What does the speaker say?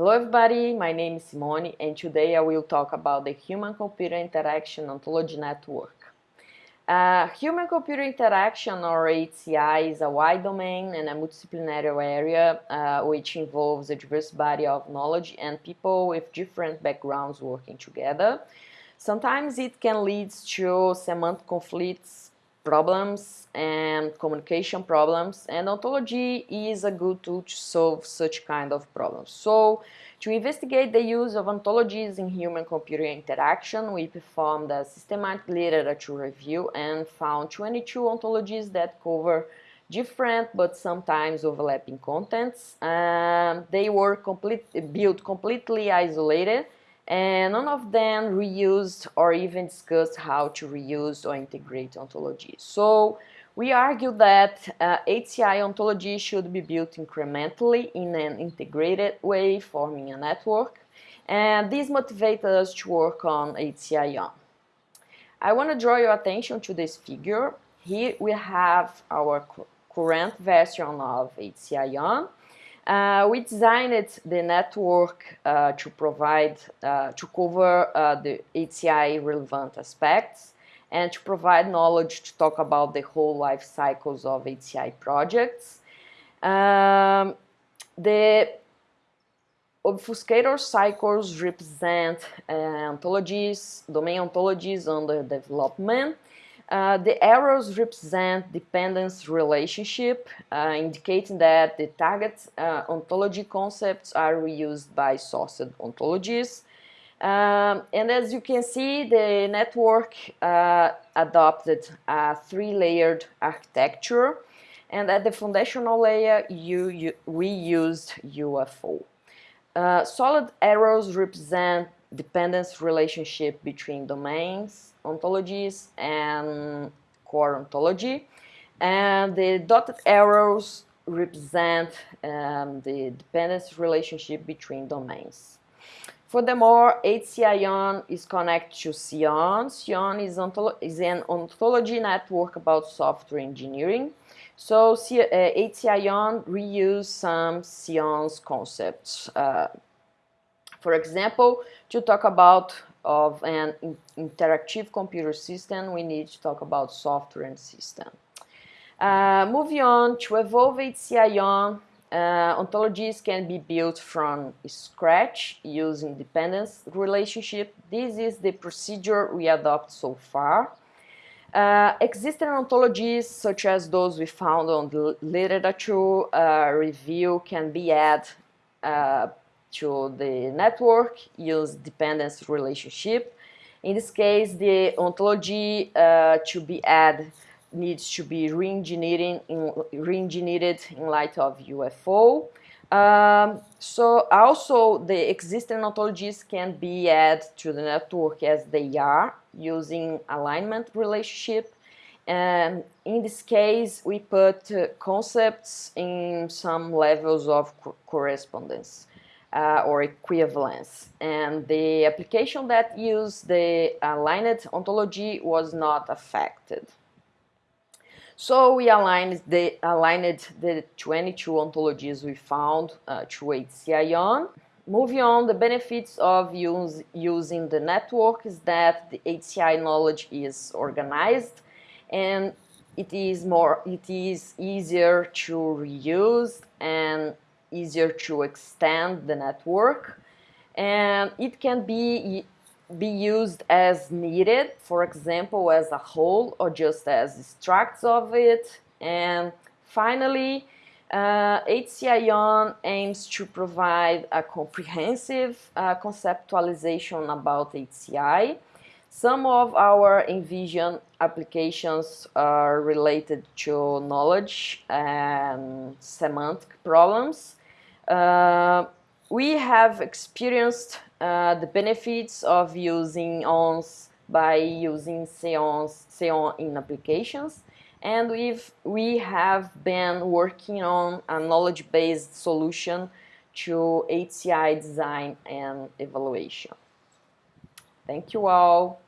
Hello everybody, my name is Simone and today I will talk about the Human-Computer Interaction Ontology Network. Uh, Human-Computer Interaction or HCI is a wide domain and a multidisciplinary area uh, which involves a diverse body of knowledge and people with different backgrounds working together. Sometimes it can lead to semantic conflicts problems and communication problems and ontology is a good tool to solve such kind of problems. So to investigate the use of ontologies in human-computer interaction, we performed a systematic literature review and found 22 ontologies that cover different but sometimes overlapping contents. Um, they were complete, built completely isolated and none of them reused or even discussed how to reuse or integrate ontology. So we argue that uh, HCI ontology should be built incrementally in an integrated way, forming a network, and this motivates us to work on HCI I want to draw your attention to this figure. Here we have our current version of HCI uh, we designed the network uh, to provide, uh, to cover uh, the HCI relevant aspects and to provide knowledge to talk about the whole life cycles of HCI projects. Um, the obfuscator cycles represent uh, ontologies, domain ontologies under development uh, the arrows represent dependence relationship, uh, indicating that the target uh, ontology concepts are reused by sourced ontologies. Um, and as you can see, the network uh, adopted a three-layered architecture, and at the foundational layer, you, you, we used UFO. Uh, solid arrows represent dependence relationship between domains, ontologies, and core ontology. And the dotted arrows represent um, the dependence relationship between domains. Furthermore, HCION is connected to SEON. SEON is, is, an ontology network about software engineering. So C uh, HCION reuse some SEON's concepts. Uh, for example, to talk about of an in interactive computer system, we need to talk about software and system. Uh, moving on, to evolve HCION, uh, ontologies can be built from scratch using dependence relationship. This is the procedure we adopt so far. Uh, existing ontologies, such as those we found on the literature uh, review, can be added uh, to the network use dependence relationship. In this case, the ontology uh, to be added needs to be re-engineered in, re in light of UFO. Um, so also the existing ontologies can be added to the network as they are using alignment relationship. And in this case, we put uh, concepts in some levels of co correspondence uh, or equivalence. And the application that used the aligned ontology was not affected. So we aligned the, aligned the 22 ontologies we found uh, to HCION. Moving on, the benefits of use, using the network is that the HCI knowledge is organized and it is more it is easier to reuse and easier to extend the network and it can be be used as needed, for example, as a whole or just as extracts of it. And finally, uh, HCION aims to provide a comprehensive uh, conceptualization about HCI. Some of our envision applications are related to knowledge and semantic problems. Uh, we have experienced uh, the benefits of using ONS by using Seons, Seon in applications and we've, we have been working on a knowledge-based solution to HCI design and evaluation. Thank you all.